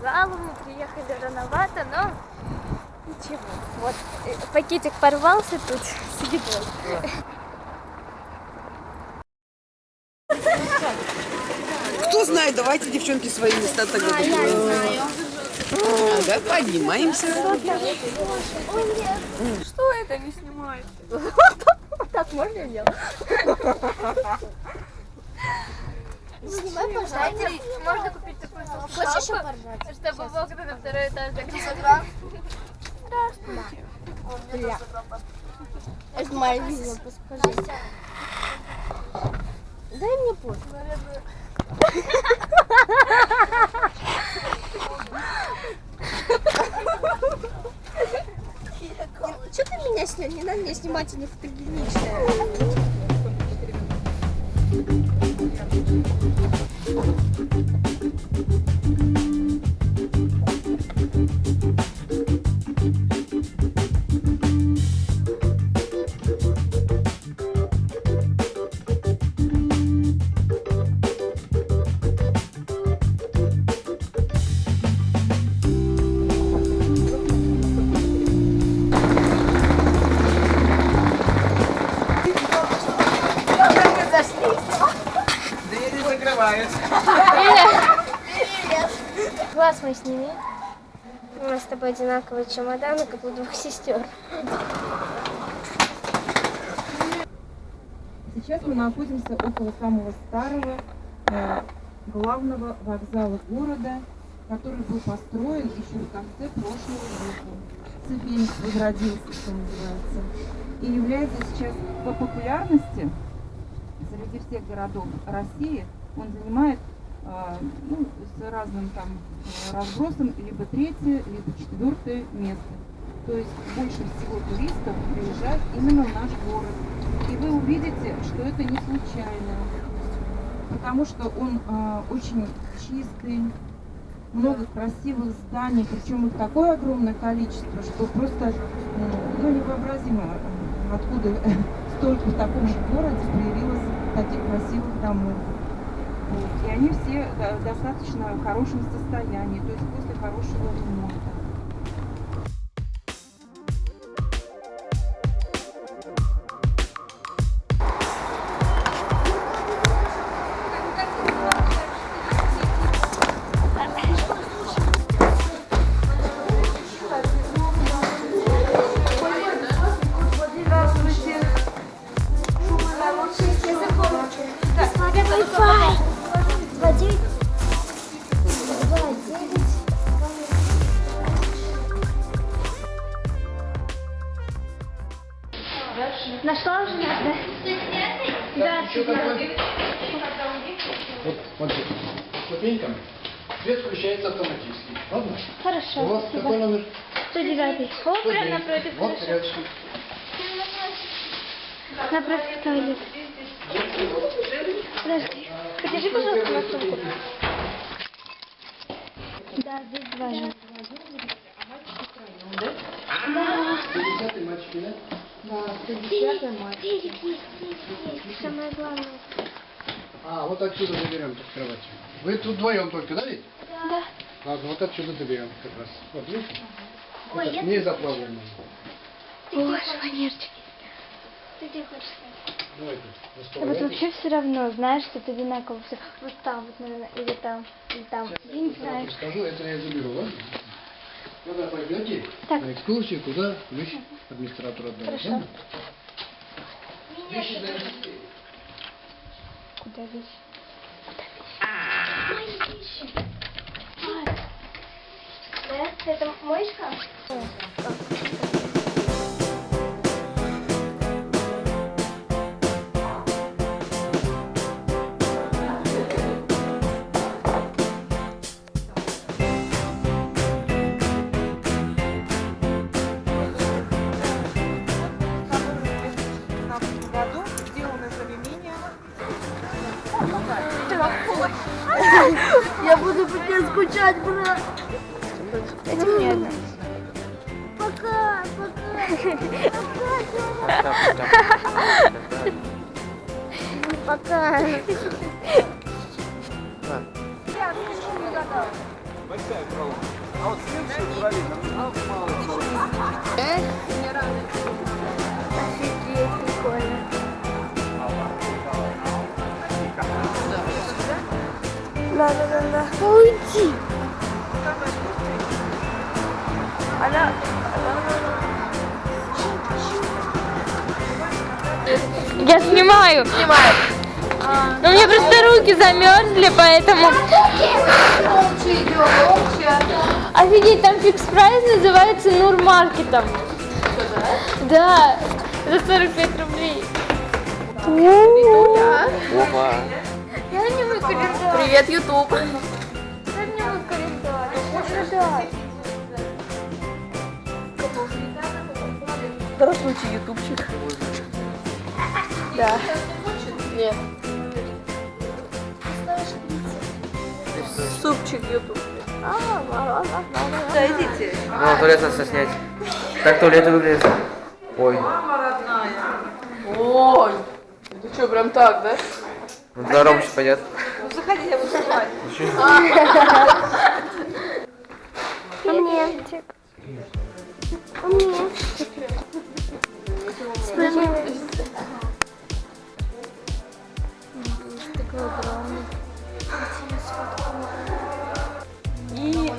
вокзалу, мы приехали рановато, но ничего. Вот э, пакетик порвался тут с едой. Кто знает, давайте, девчонки, свои места тогда. А, я не знаю. Ага, поднимаемся. Что это не снимает? Так можно делать? Снимай, пожалуйста. Можно купить Хочешь еще поржать? чтобы окна на второй этаж закрыть. Это моя видео, скажи. Дай мне пост. Что ты меня снял? Не надо меня снимать, не фотогеничная. Двери закрываются. Глаз мой сними. У нас с тобой одинаковые чемоданы, как у двух сестер. Сейчас мы находимся около самого старого э, главного вокзала города, который был построен еще в конце прошлого века. Цепень возродился, что называется, и является сейчас по популярности среди всех городов России. Он занимает э, ну, с разным там э, разбросом либо третье, либо четвертое место. То есть больше всего туристов приезжает именно в наш город. И вы увидите, что это не случайно, потому что он э, очень чистый, много красивых зданий, причем их такое огромное количество, что просто м, ну, невообразимо, э, откуда столько в таком же городе появилось таких красивых домов. И они все в достаточно хорошем состоянии, то есть после хорошего ремонта. Ладно? Хорошо. У вас спасибо. какой номер? 109. О, прям 109. напротив. Вот хорошо. рядышком. Напротив туалет. Подожди. Подержи, пожалуйста, на сумку. Да, здесь два же. Да. 50 мальчики, да? Денег есть, денег есть. Самое главное. А, вот отсюда заберем с кровати. Вы тут вдвоем только, да ведь? Да. Ладно, вот отсюда заберем как раз. Вот, видите? Ой, Это я- не заплавлено. О, шпанерчики. Ты где хочешь стать? Давайте, Да вот вообще все равно, знаешь, что это одинаково все. Вот там вот, наверное, или там, или там. Я не знаю. Я скажу, это я заберу, ладно? Когда пойдете Так. на экскурсию, куда вещи администратору отдать, Хорошо. ладно? Вещи занесите. Куда вещи? Куда вещи? Мои вещи. Это мой шкаф? году сделано заменение Я буду по тебе скучать, брат. Это мне одна. Пока, пока. Пока. Офигеть, Я снимаю. Снимаю. Но у меня просто руки замерзли, поэтому... Офигеть, там фикс прайс называется Нурмаркетом. Да, за 45 рублей. Я не календарь. Привет, Ютуб. Я не. Здравствуйте, ютубчик. Да. Нет. Супчик ютуб. А, ладно, ладно. Да, идите. Ну, туалет надо снять. Так туалеты выглядят. Ой, Ой. Ты что, прям так, да? ну Рома сейчас пойдет. Ну, заходи, я буду снимать. Умничек. Умничек. Такой огромный. И...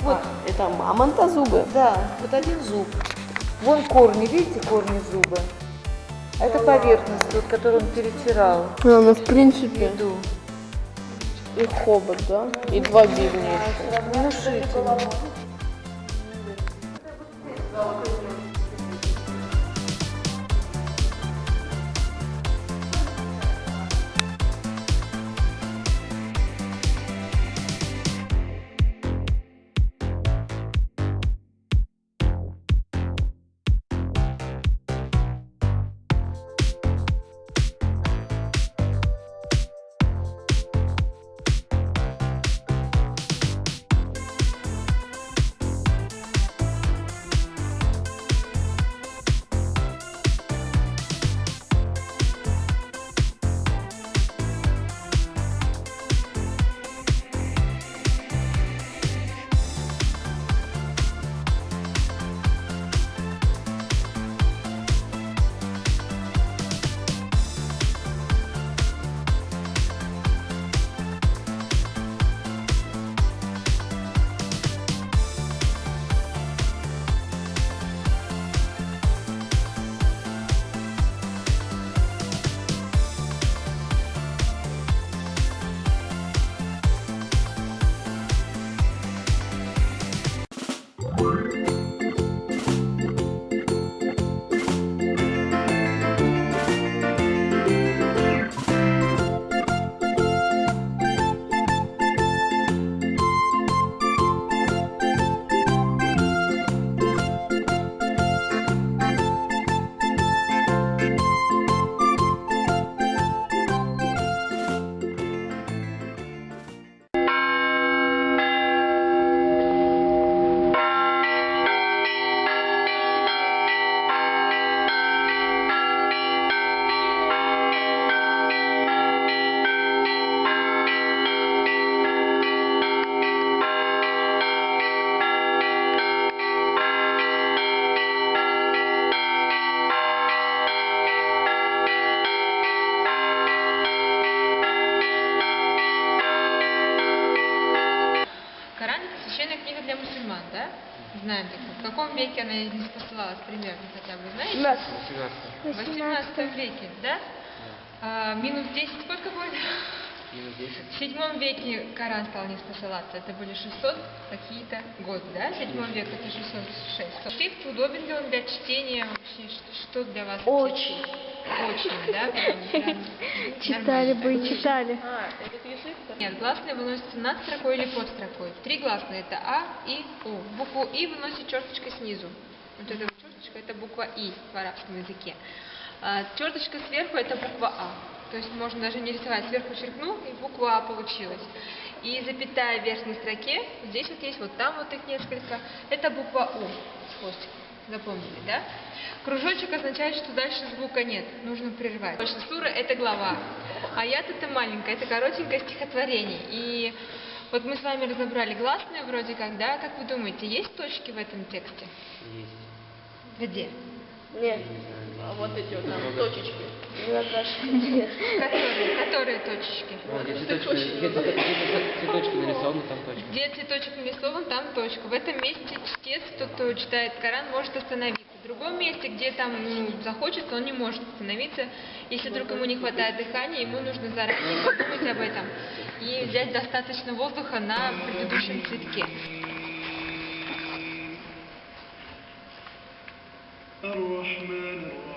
Вот, это мамонта зубы? Да, вот один зуб. Вон корни, видите, корни зуба? А Это поверхность, вот, которую он перетирал. А, ну, в принципе, Еду. и хобот, да? И два бивня. Внушительно. Коран – веке она не спасалась примерно хотя бы, знаете? 18. В 18 веке, да? А, минус 10 сколько будет? Минус 10. В седьмом веке Коран стал не спасаться. Это были 600 какие-то годы, да? В седьмом веке это 606. Шрифт удобен ли он для чтения вообще? Что, для вас? Очень. Очень, да? Читали бы и читали. Нет, гласные выносятся над строкой или под строкой. Три гласные это А, И, У. Букву И выносит черточка снизу. Вот эта вот черточка это буква И в арабском языке. А, черточка сверху это буква А. То есть можно даже не рисовать. Сверху черкнул и буква А получилась. И запятая в верхней строке, здесь вот есть, вот там вот их несколько, это буква У с хвостиком. Запомнили, да? Кружочек означает, что дальше звука нет, нужно прервать. Потому что сура – это глава, аят – это маленькое, это коротенькое стихотворение. И вот мы с вами разобрали гласные вроде как, да? Как вы думаете, есть точки в этом тексте? Есть. Где? Нет. А вот эти вот там точечки. Которые, которые точечки? Вот, где цветочки, где цвето- где цветочки нарисованы, там точка. Где цветочек нарисован, там точка. В этом месте чтец, тот, кто читает Коран, может остановиться. В другом месте, где там ну, захочется, он не может остановиться. Если вдруг ему не хватает дыхания, ему нужно заранее подумать об этом и взять достаточно воздуха на предыдущем цветке. الرحمن الرحيم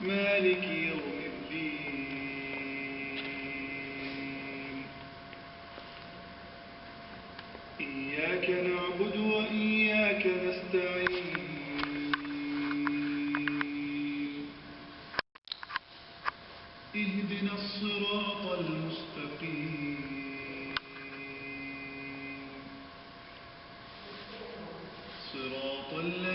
مالك يوم الدين. إياك نعبد وإياك نستعين. اهدنا الصراط المستقيم. صراط الذين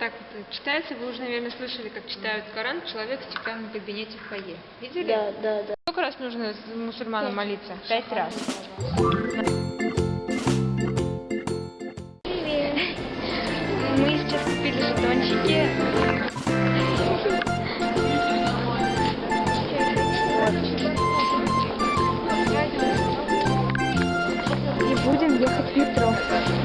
так вот читается. Вы уже, наверное, слышали, как читают Коран человек в стеклянном кабинете в фойе. Видели? Да, да, да. Сколько раз нужно мусульманам молиться? Пять раз. Мы сейчас купили жетончики. И будем ехать в метро.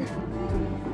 ね。